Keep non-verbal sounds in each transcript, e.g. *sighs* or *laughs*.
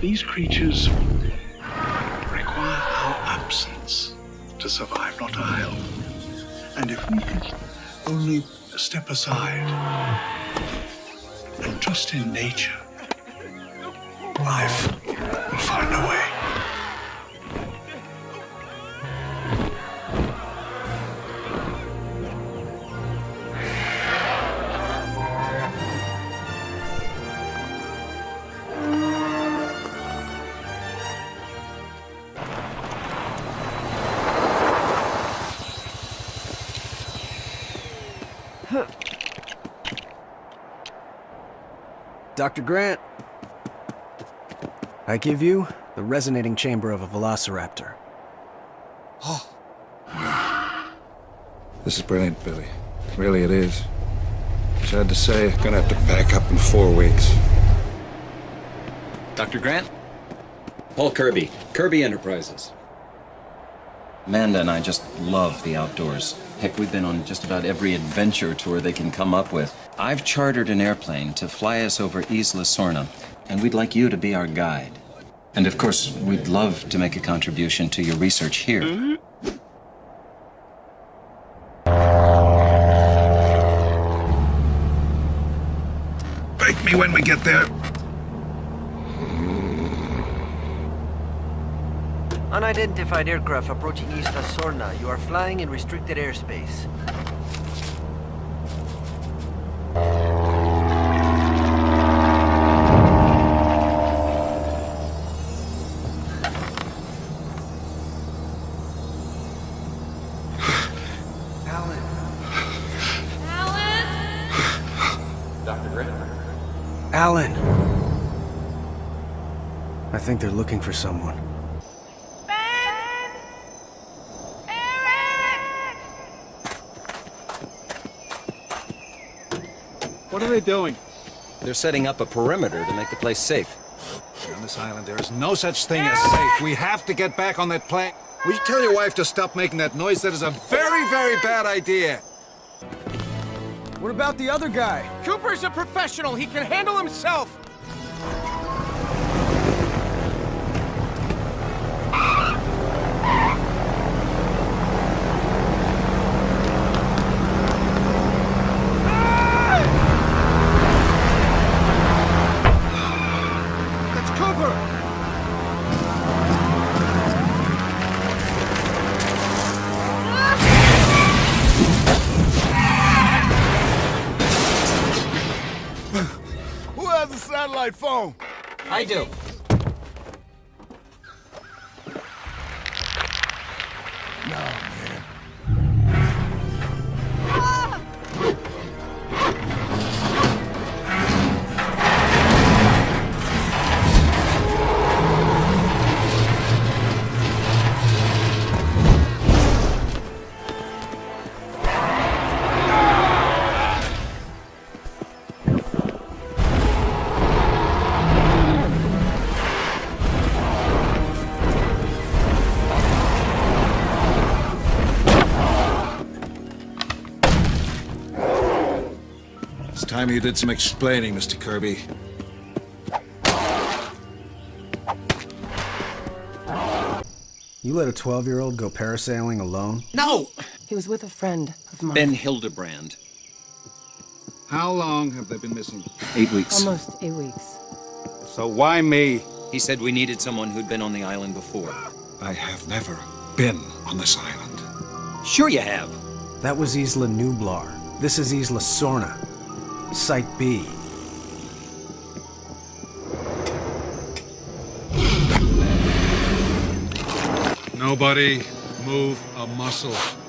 These creatures require our absence to survive, not our help. And if we could only step aside and trust in nature, life will find a way. Dr. Grant, I give you the resonating chamber of a velociraptor. Oh. *sighs* This is brilliant, Billy. Really, it is. Sad to say, gonna have to pack up in four weeks. Dr. Grant? Paul Kirby, Kirby Enterprises. Amanda and I just love the outdoors. Heck, we've been on just about every adventure tour they can come up with. I've chartered an airplane to fly us over Isla Sorna, and we'd like you to be our guide. And of course, we'd love to make a contribution to your research here. Wake me when we get there. Unidentified aircraft approaching Isla Sorna. You are flying in restricted airspace. Think they're looking for someone. Ben! Eric! What are they doing? They're setting up a perimeter to make the place safe. On this island, there is no such thing as safe. We have to get back on that plane. Will you tell your wife to stop making that noise? That is a very, very bad idea. What about the other guy? Cooper's a professional. He can handle himself. Phone? I do. Time you did some explaining, Mr. Kirby. You let a 12-year-old go parasailing alone? No! He was with a friend of mine. Ben Hildebrand. How long have they been missing? Eight weeks. Almost eight weeks. So why me? He said we needed someone who'd been on the island before. I have never been on this island. Sure you have. That was Isla Nublar. This is Isla Sorna. Site B. Nobody move a muscle.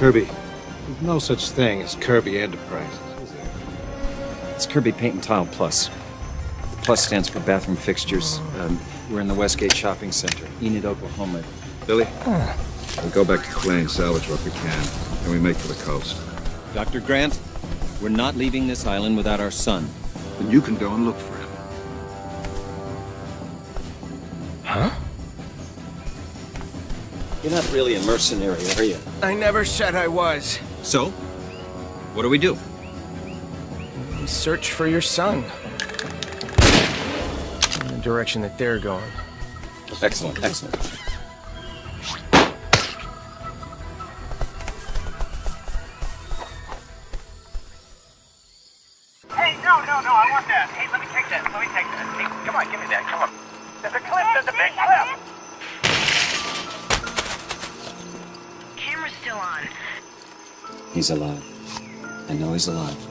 Kirby, there's no such thing as Kirby Enterprises, is there? It's Kirby Paint and Tile Plus. Plus stands for bathroom fixtures. Um, we're in the Westgate Shopping Center, Enid, Oklahoma. Billy, we go back to Clay and salvage what we can, and we make for the coast. Dr. Grant, we're not leaving this island without our son. Then you can go and look for him. You're not really a mercenary, are you? I never said I was. So, what do we do? Search for your son. In the direction that they're going. Excellent, excellent. Alive. I know he's alive.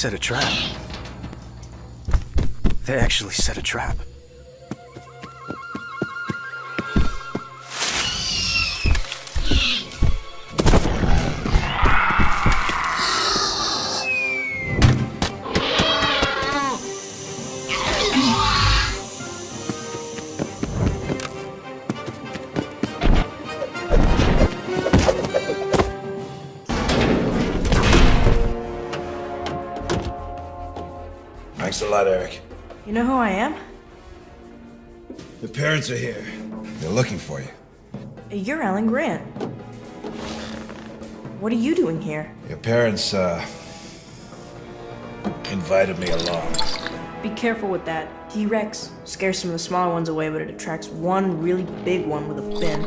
Set a trap. They actually set a trap. Lot, Eric. You know who I am? The parents are here. They're looking for you. You're Alan Grant. What are you doing here? Your parents, uh, invited me along. Be careful with that. T-Rex scares some of the smaller ones away, but it attracts one really big one with a fin.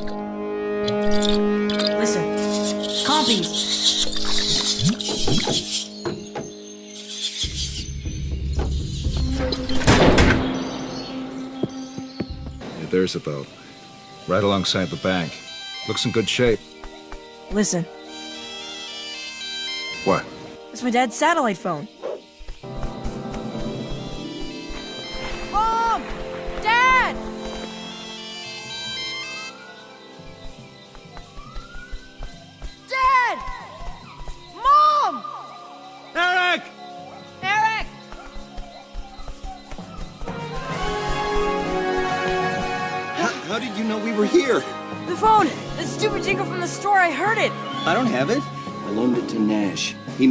Listen. Compies! Yeah, there's a boat. Right alongside the bank. Looks in good shape. Listen. What? It's my dad's satellite phone.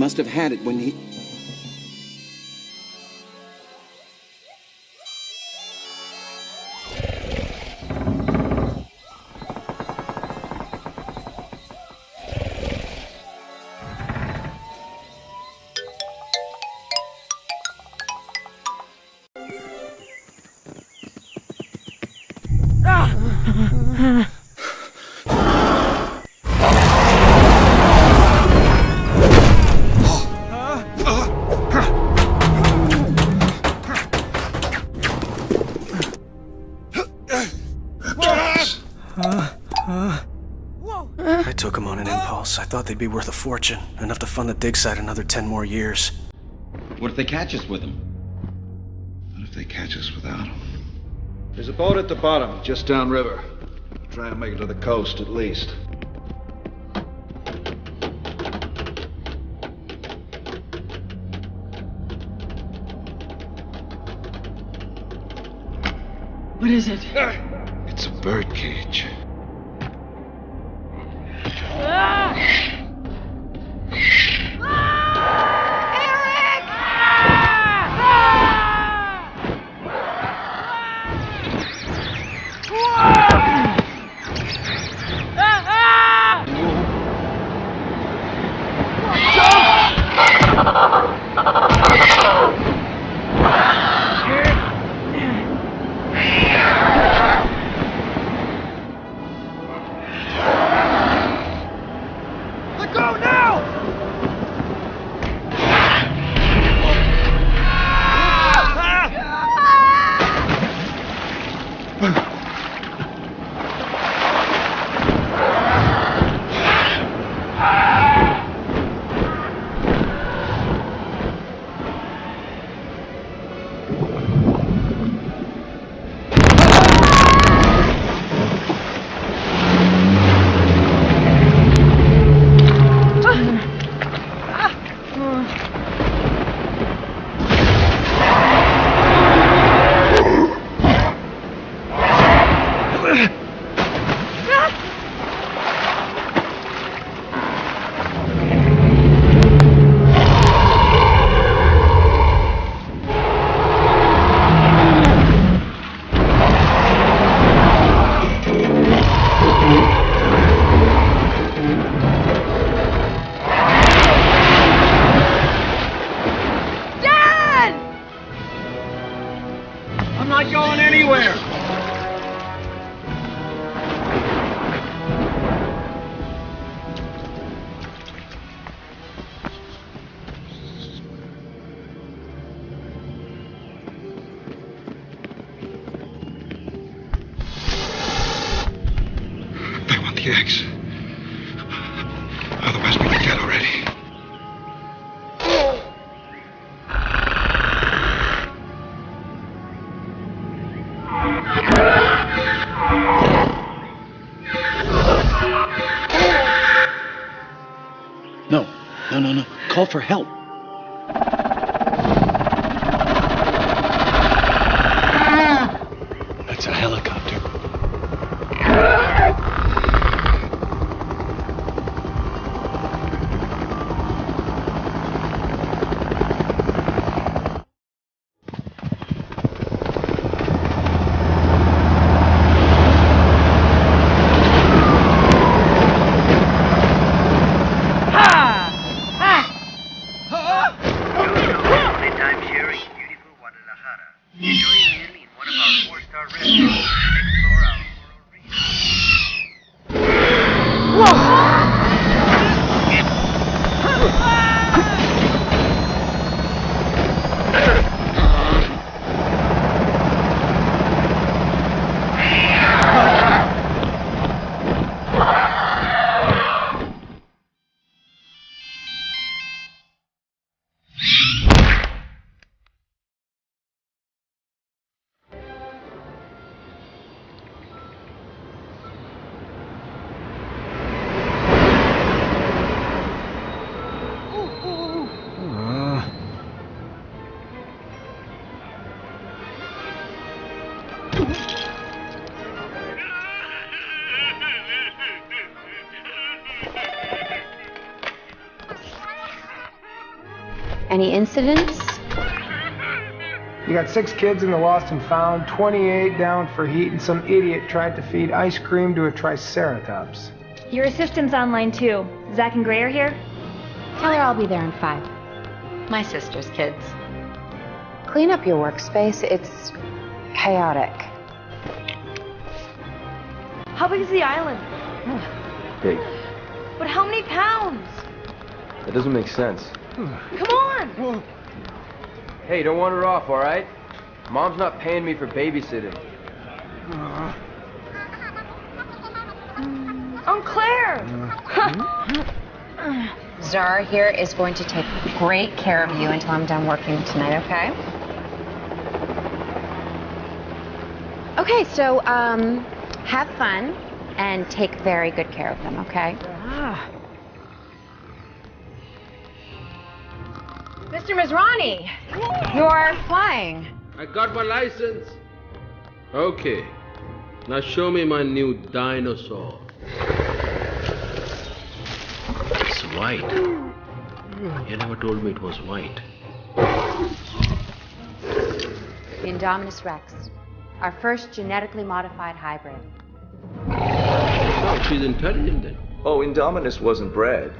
Must have had it when he. Thought they'd be worth a fortune, enough to fund the dig site another ten more years. What if they catch us with them? What if they catch us without them? There's a boat at the bottom, just downriver. Try and make it to the coast at least. What is it? No, no, no. Call for help. Any incidents? You got six kids in the lost and found, 28 down for heat, and some idiot tried to feed ice cream to a triceratops. Your assistant's online too. Zach and Gray are here? Tell her I'll be there in five. My sister's kids. Clean up your workspace. It's chaotic. How big is the island? Big. But how many pounds? That doesn't make sense. Come on! Hey, don't wander off, all right? Mom's not paying me for babysitting. Aunt Claire! *laughs* Zara here is going to take great care of you until I'm done working tonight, okay? Okay, so, um, have fun and take very good care of them, okay? Ah. Mr. Masrani, you're flying. I got my license. Okay. Now show me my new dinosaur. It's white. You never told me it was white. The Indominus Rex, our first genetically modified hybrid. Oh, she's intelligent then. Oh, Indominus wasn't bred.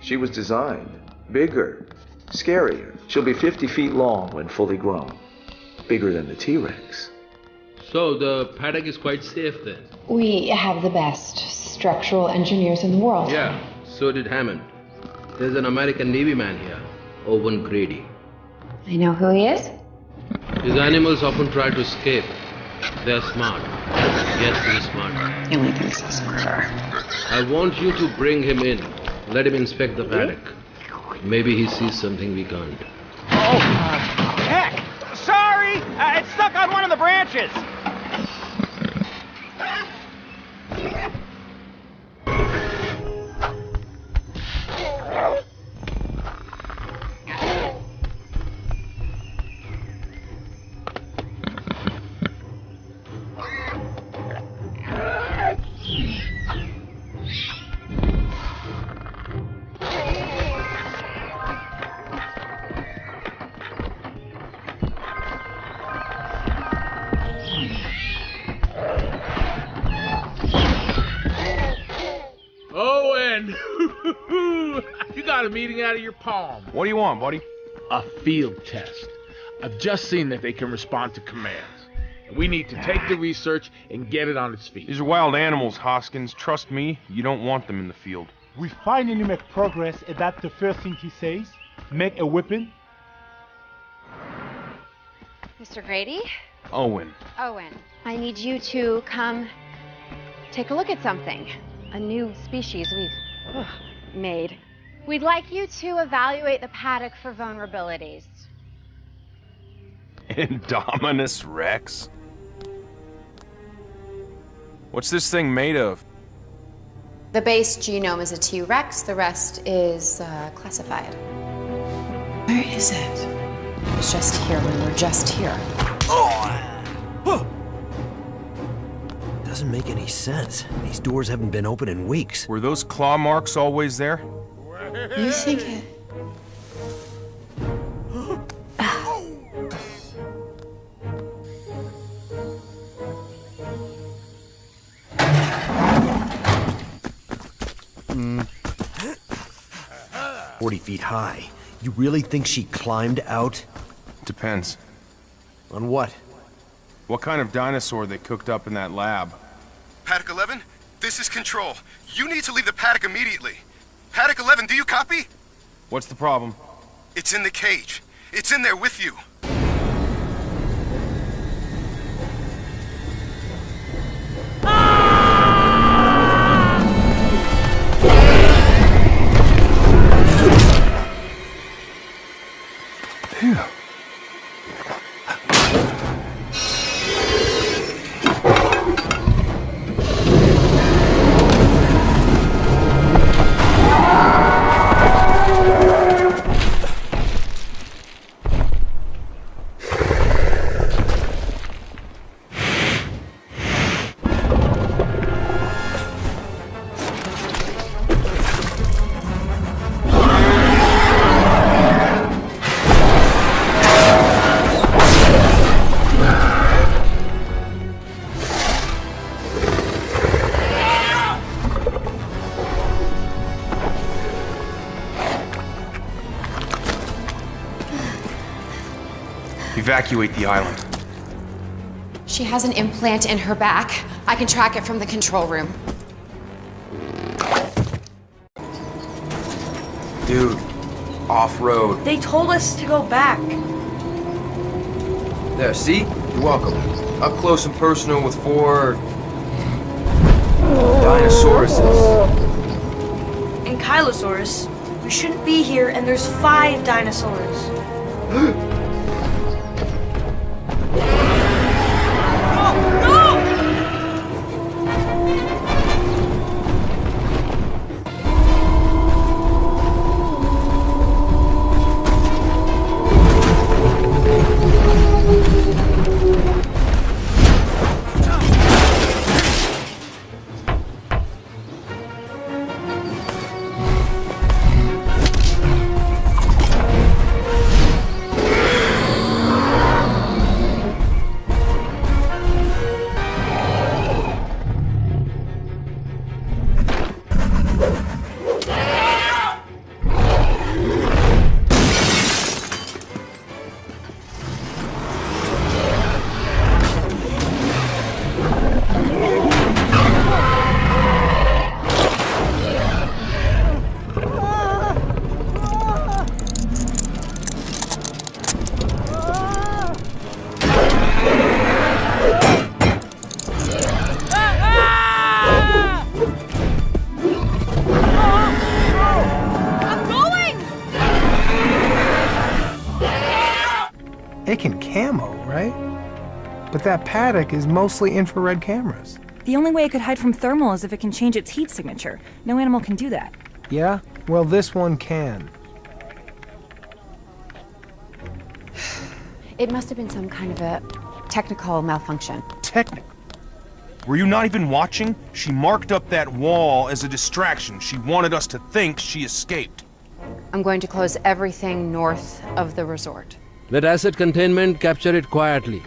She was designed. Bigger. Scarier. She'll be 50 feet long when fully grown. Bigger than the T Rex. So the paddock is quite safe then. We have the best structural engineers in the world. Yeah, so did Hammond. There's an American Navy man here, Owen Grady. I know who he is. His animals often try to escape. They're smart. Yes, he's smart. The only thing so smarter. I want you to bring him in. Let him inspect the paddock. Maybe he sees something we can't. Oh, heck! Sorry! Uh, it's stuck on one of the branches! Palm. What do you want, buddy? A field test. I've just seen that they can respond to commands. We need to take the research and get it on its feet. These are wild animals, Hoskins. Trust me, you don't want them in the field. We finally make progress, and that's the first thing he says. Make a weapon. Mr. Grady? Owen. Owen, I need you to come take a look at something. A new species we've ugh, made. We'd like you to evaluate the paddock for vulnerabilities. *laughs* Indominus Rex? What's this thing made of? The base genome is a T Rex, the rest is uh, classified. Where is it? It's just here when we're just here. Doesn't make any sense. These doors haven't been open in weeks. Were those claw marks always there? You think it? Forty feet high. You really think she climbed out? Depends. On what? What kind of dinosaur they cooked up in that lab? Paddock 11, this is Control. You need to leave the paddock immediately. Paddock 11, do you copy? What's the problem? It's in the cage. It's in there with you. Evacuate the island. She has an implant in her back. I can track it from the control room. Dude, off-road. They told us to go back. There, see? You're welcome. Up close and personal with four... Dino Dinosauruses. Ankylosaurus. We shouldn't be here, and there's five dinosaurs. *gasps* *gasps* that paddock is mostly infrared cameras. The only way it could hide from thermal is if it can change its heat signature. No animal can do that. Yeah? Well, this one can. *sighs* It must have been some kind of a technical malfunction. Technical. Were you not even watching? She marked up that wall as a distraction. She wanted us to think she escaped. I'm going to close everything north of the resort. Let asset containment capture it quietly.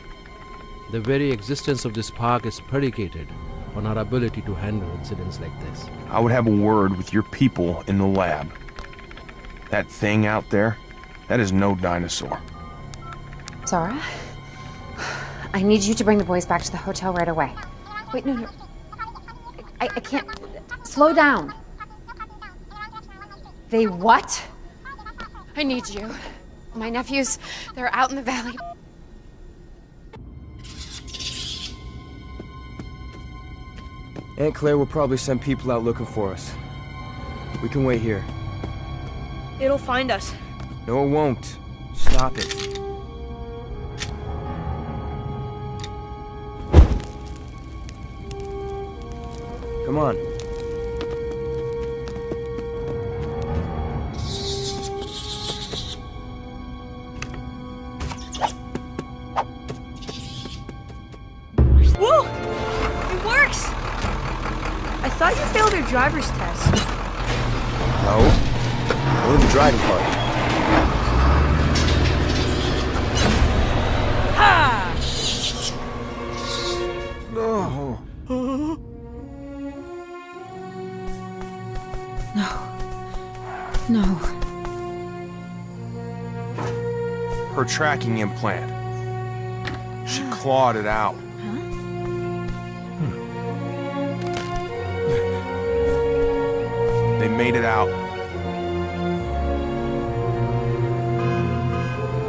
The very existence of this park is predicated on our ability to handle incidents like this. I would have a word with your people in the lab. That thing out there, that is no dinosaur. Zara, I need you to bring the boys back to the hotel right away. Wait, no, no. I, I can't. Slow down. They what? I need you. My nephews, they're out in the valley. Aunt Claire will probably send people out looking for us. We can wait here. It'll find us. No, it won't. Stop it. Come on. Driver's test. No. Only the driving part. Ha! No. No. No. Her tracking implant. She clawed it out. Made it out.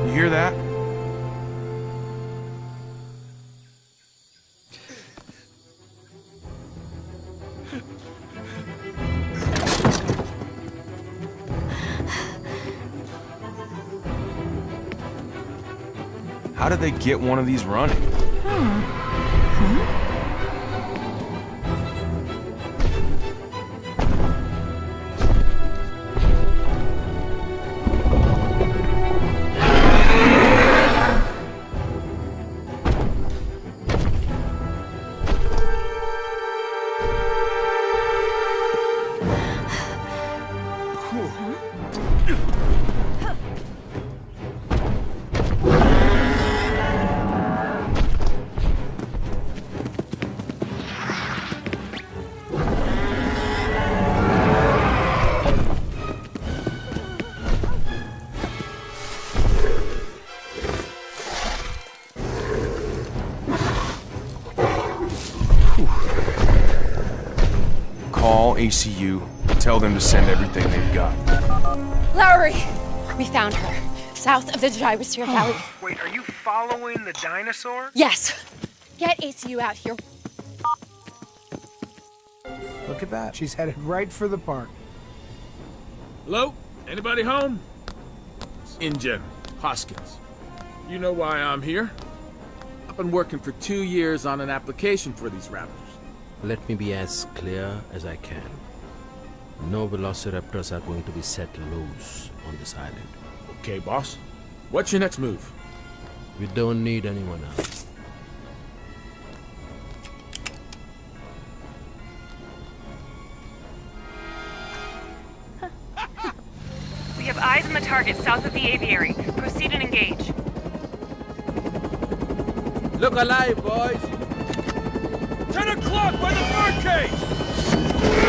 You hear that? How did they get one of these running? Call ACU. Tell them to send everything they've got. Lowry! We found her. South of the Gyrosphere Valley. Wait, are you following the dinosaur? Yes. Get ACU out here. Look at that. She's headed right for the park. Hello? Anybody home? InGen, Hoskins. You know why I'm here? I've been working for two years on an application for these raptors. Let me be as clear as I can. No velociraptors are going to be set loose on this island. Okay, boss. What's your next move? We don't need anyone else. We have eyes on the target south of the aviary. Proceed and engage. Look alive, boys! Ten o'clock by the birdcage!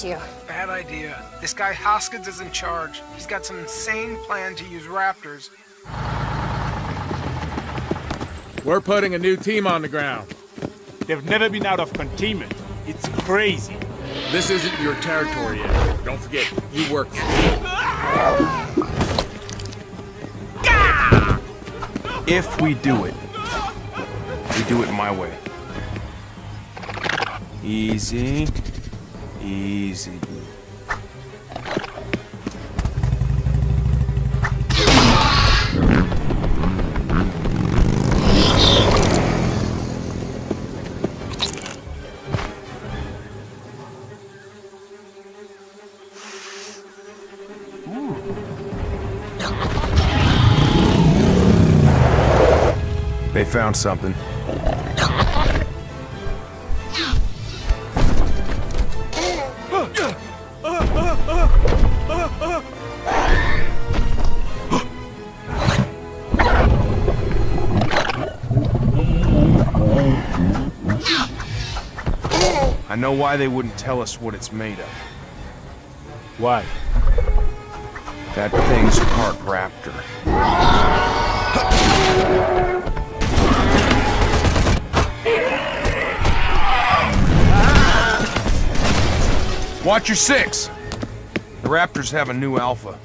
To you. Bad idea. This guy Hoskins is in charge. He's got some insane plan to use raptors. We're putting a new team on the ground. They've never been out of containment. It's crazy. This isn't your territory yet. Don't forget, you work. If we do it, we do it my way. Easy. Easy. They found something. Know why they wouldn't tell us what it's made of. Why? That thing's part raptor. Watch your six! The raptors have a new alpha.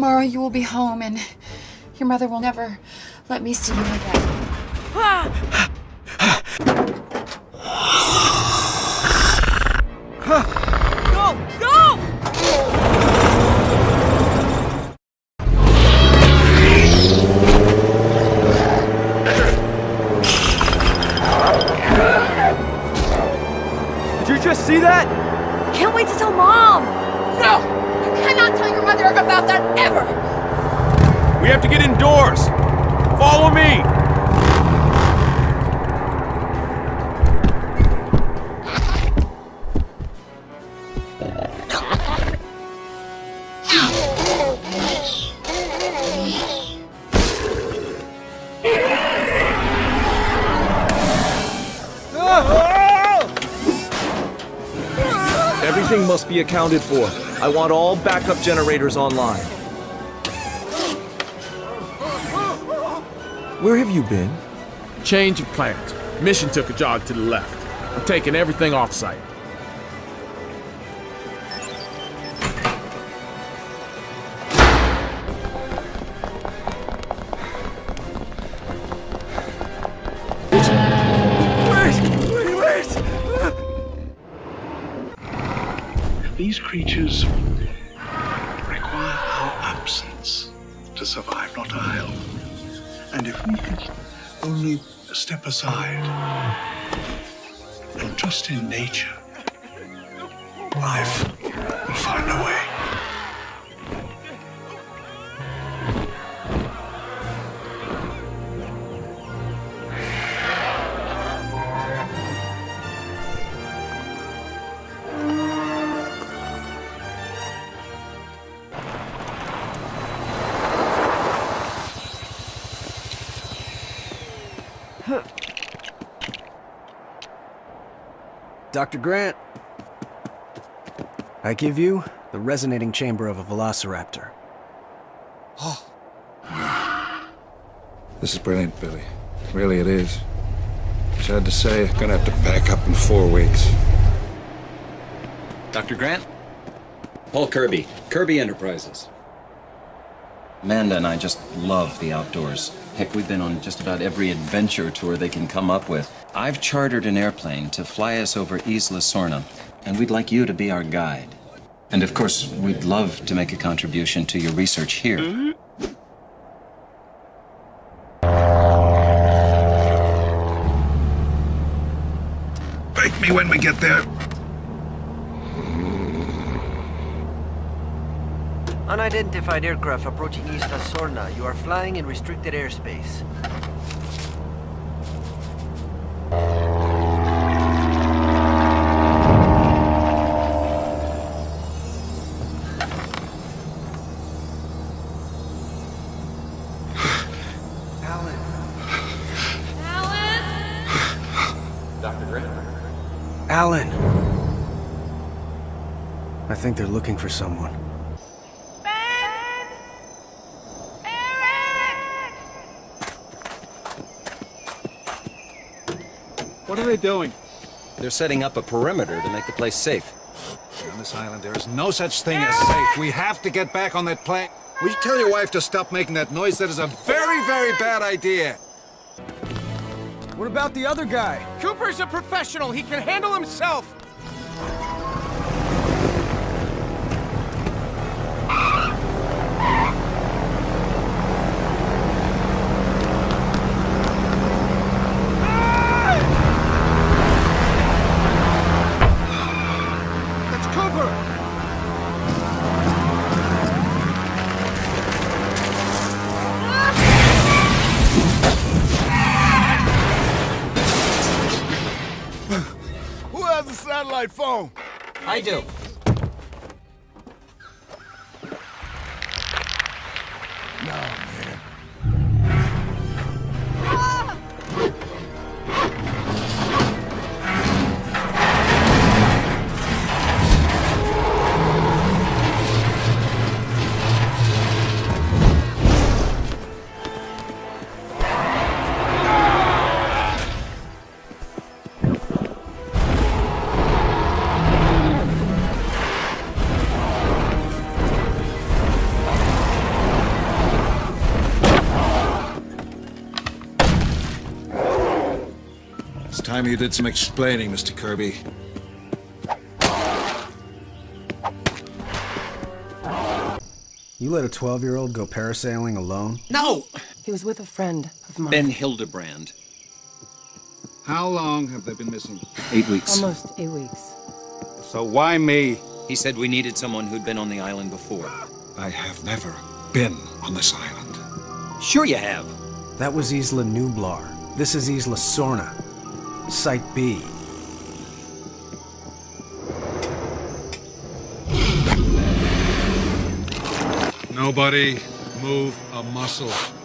Tomorrow you will be home and your mother will never let me see you again. Go! Accounted for. I want all backup generators online. Where have you been? Change of plans. Mission took a jog to the left. I'm taking everything off These creatures require our absence to survive, not I'll. And if we could only step aside and trust in nature, life will find a way. Dr. Grant, I give you the resonating chamber of a velociraptor. Oh. This is brilliant, Billy. Really, it is. Sad to say, I'm gonna have to pack up in four weeks. Dr. Grant? Paul Kirby, Kirby Enterprises. Amanda and I just love the outdoors. Heck, we've been on just about every adventure tour they can come up with. I've chartered an airplane to fly us over Isla Sorna, and we'd like you to be our guide. And of course, we'd love to make a contribution to your research here. Bake me when we get there. Unidentified aircraft approaching Isla Sorna. You are flying in restricted airspace. Alan! I think they're looking for someone. Are they doing? They're setting up a perimeter to make the place safe. On this island, there is no such thing as safe. We have to get back on that plane. Will you tell your wife to stop making that noise? That is a very, very bad idea. What about the other guy? Cooper's a professional. He can handle himself. I do. Time you did some explaining, Mr. Kirby. You let a 12-year-old go parasailing alone? No! He was with a friend of mine. Ben Hildebrand. How long have they been missing? Eight weeks. Almost eight weeks. So why me? He said we needed someone who'd been on the island before. I have never been on this island. Sure you have. That was Isla Nublar. This is Isla Sorna. Site B. Nobody move a muscle.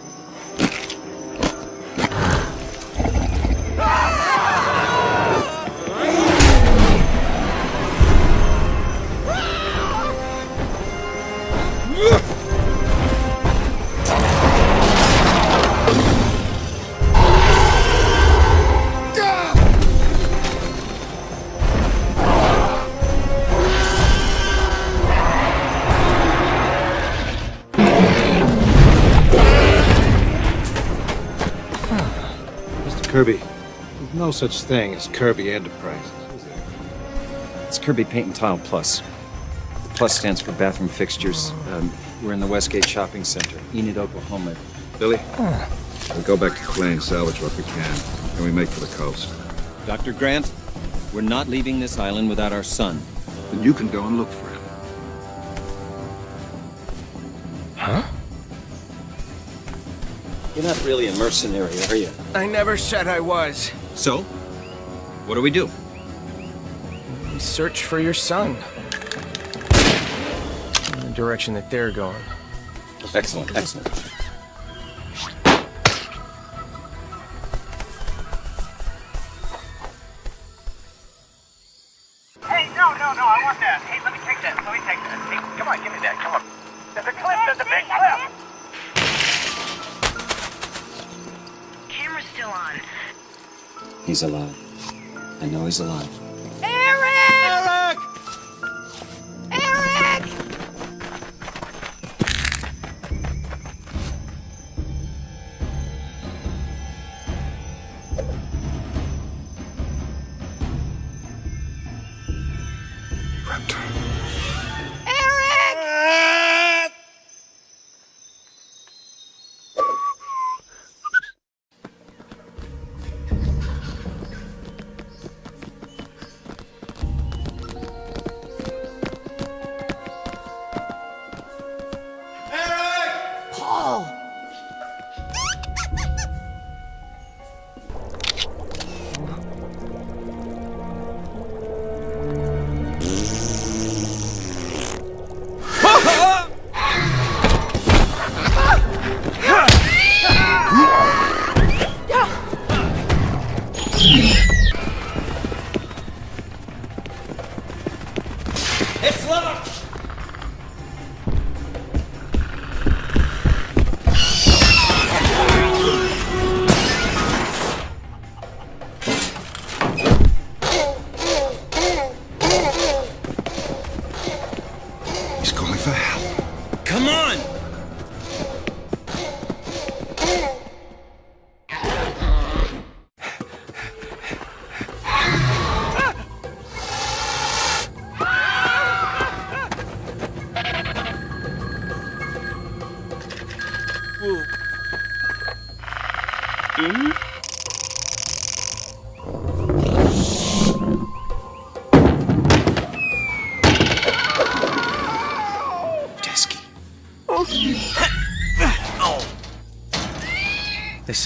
Kirby, there's no such thing as Kirby Enterprises, is there? It's Kirby Paint and Tile Plus. The plus stands for bathroom fixtures. Um, we're in the Westgate Shopping Center, Enid, Oklahoma. Billy, we go back to Clay and salvage what we can, and we make for the coast. Dr. Grant, we're not leaving this island without our son. Then you can go and look for You're not really a mercenary, are you? I never said I was. So? What do we do? We search for your son. In the direction that they're going. Excellent, excellent. He's alive. I know he's alive.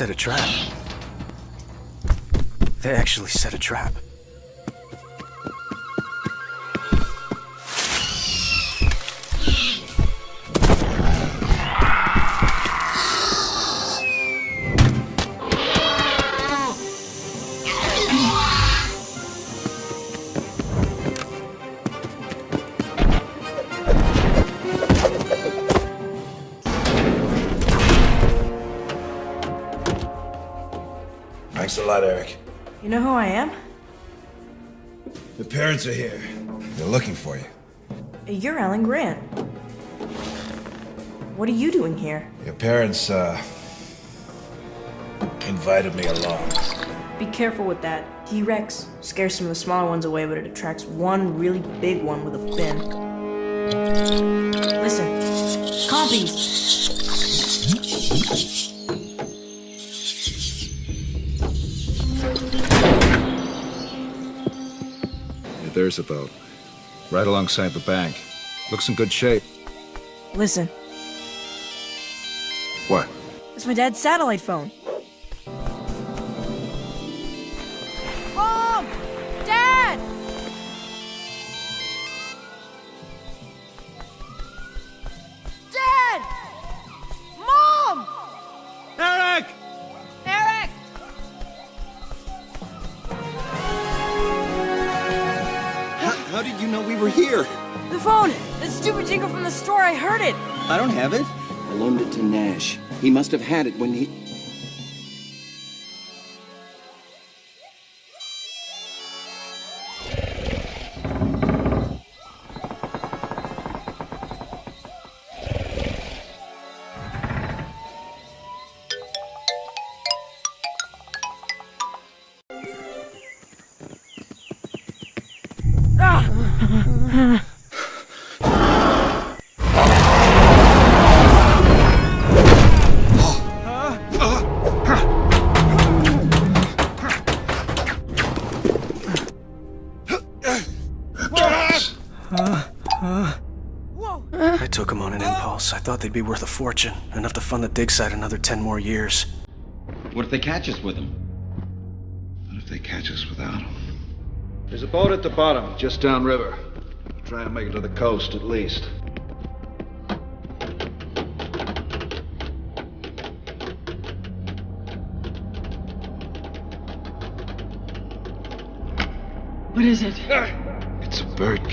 Set a trap. They actually set a trap. Lot, Eric. You know who I am? The parents are here. They're looking for you. You're Alan Grant. What are you doing here? Your parents, uh, invited me along. Be careful with that. T-Rex scares some of the smaller ones away, but it attracts one really big one with a fin. Listen. Compies! Boat. Right alongside the bank. Looks in good shape. Listen. What? It's my dad's satellite phone. must have had it when he... Ah! Impulse. Thought they'd be worth a fortune, enough to fund the dig site another ten more years. What if they catch us with them? What if they catch us without them? There's a boat at the bottom, just downriver. Try and make it to the coast at least. What is it? It's a bird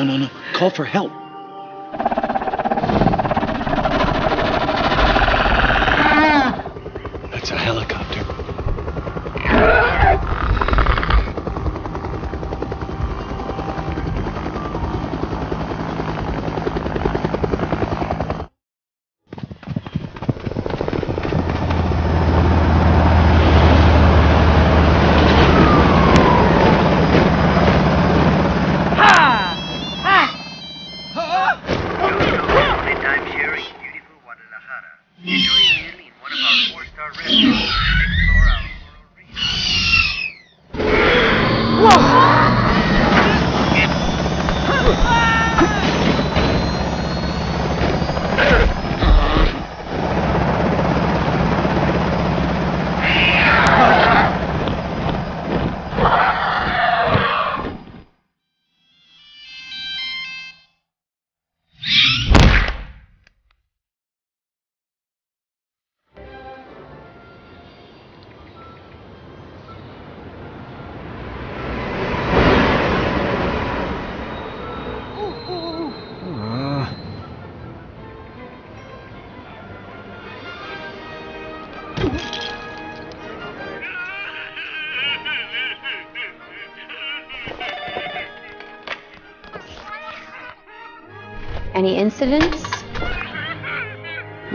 No, no, no. Call for help.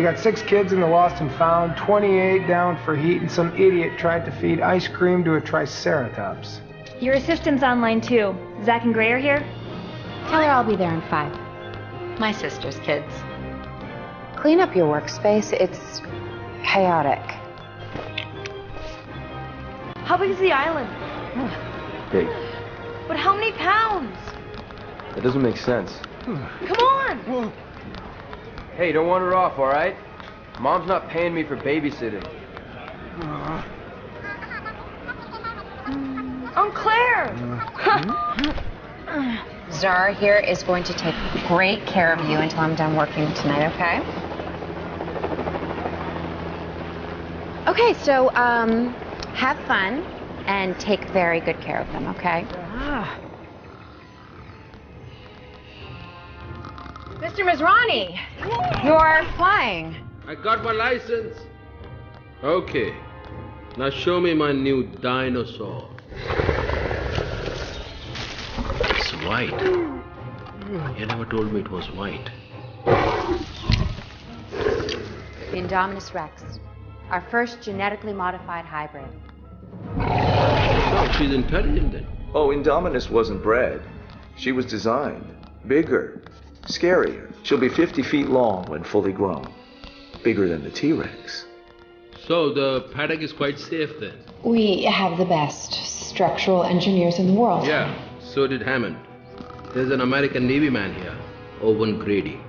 Got six kids in the lost and found, 28 down for heat, and some idiot tried to feed ice cream to a triceratops. Your assistant's online too. Zach and Gray are here? Tell her I'll be there in five. My sister's kids. Clean up your workspace. It's chaotic. How big is the island? Big. But how many pounds? That doesn't make sense. Come on! Hey, don't wander off, all right? Mom's not paying me for babysitting. Aunt Claire! *laughs* Zara here is going to take great care of you until I'm done working tonight, okay? Okay, so um, have fun and take very good care of them, okay? Mr. Masrani, you're flying. I got my license. Okay. Now show me my new dinosaur. It's white. You never told me it was white. The Indominus Rex, our first genetically modified hybrid. Oh, she's intelligent then. Oh, Indominus wasn't bred. She was designed. Bigger. Scarier. She'll be 50 feet long when fully grown. Bigger than the T-Rex. So the paddock is quite safe then. We have the best structural engineers in the world. Yeah, so did Hammond. There's an American Navy man here, Owen Grady.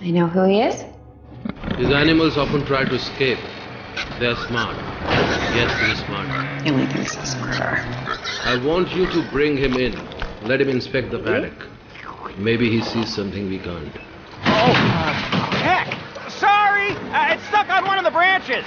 I know who he is. His animals often try to escape. They're smart. Yes, he's smart. He only thinks he's smarter. I want you to bring him in. Let him inspect the paddock. Maybe he sees something we can't. Oh, heck! Sorry! Uh, it's stuck on one of the branches!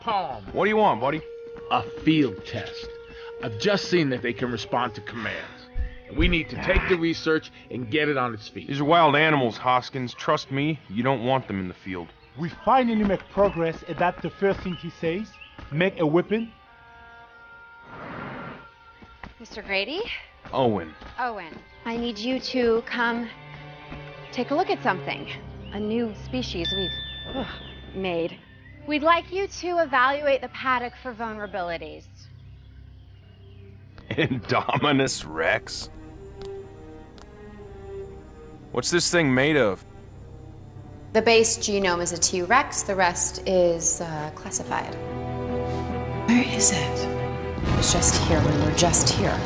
Palm. What do you want, buddy? A field test. I've just seen that they can respond to commands. We need to take the research and get it on its feet. These are wild animals, Hoskins. Trust me, you don't want them in the field. We finally make progress, and that's the first thing he says. Make a weapon. Mr. Grady? Owen. Owen, I need you to come take a look at something. A new species we've ugh, made. We'd like you to evaluate the paddock for vulnerabilities. *laughs* Indominus Rex? What's this thing made of? The base genome is a T Rex, the rest is uh, classified. Where is it? It was just here when we were just here.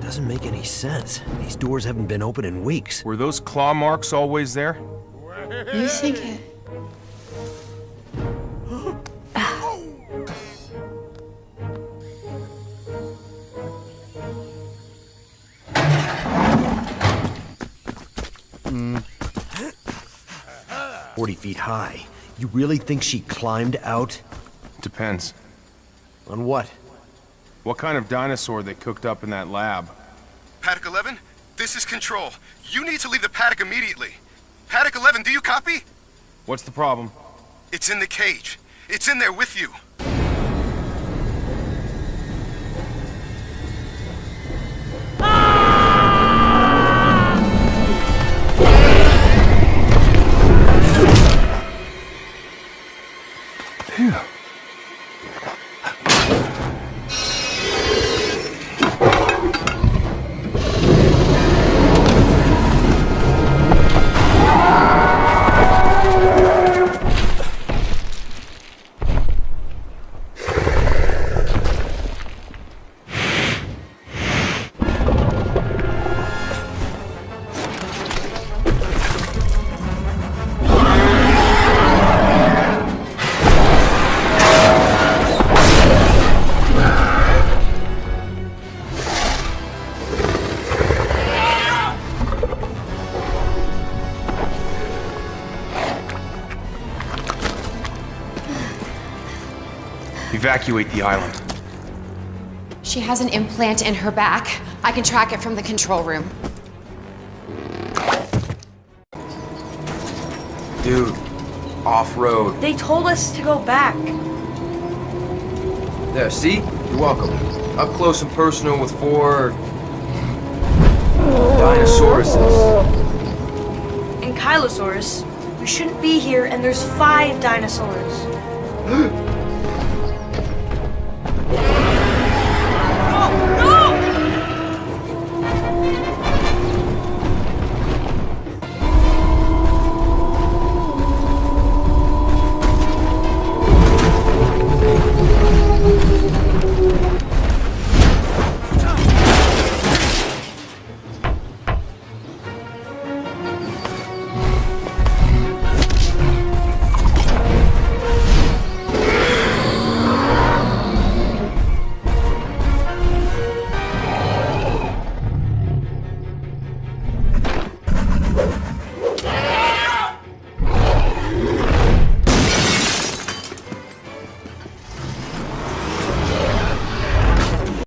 Doesn't make any sense. These doors haven't been open in weeks. Were those claw marks always there? You think it. Forty feet high. You really think she climbed out? Depends. On what? What kind of dinosaur they cooked up in that lab? Paddock 11, this is Control. You need to leave the paddock immediately. Paddock 11, do you copy? What's the problem? It's in the cage. It's in there with you. Evacuate the island. She has an implant in her back. I can track it from the control room. Dude, off-road. They told us to go back. There, see? You're welcome. Up close and personal with four... Dinosauruses. Ankylosaurus. We shouldn't be here, and there's five dinosaurs. *gasps*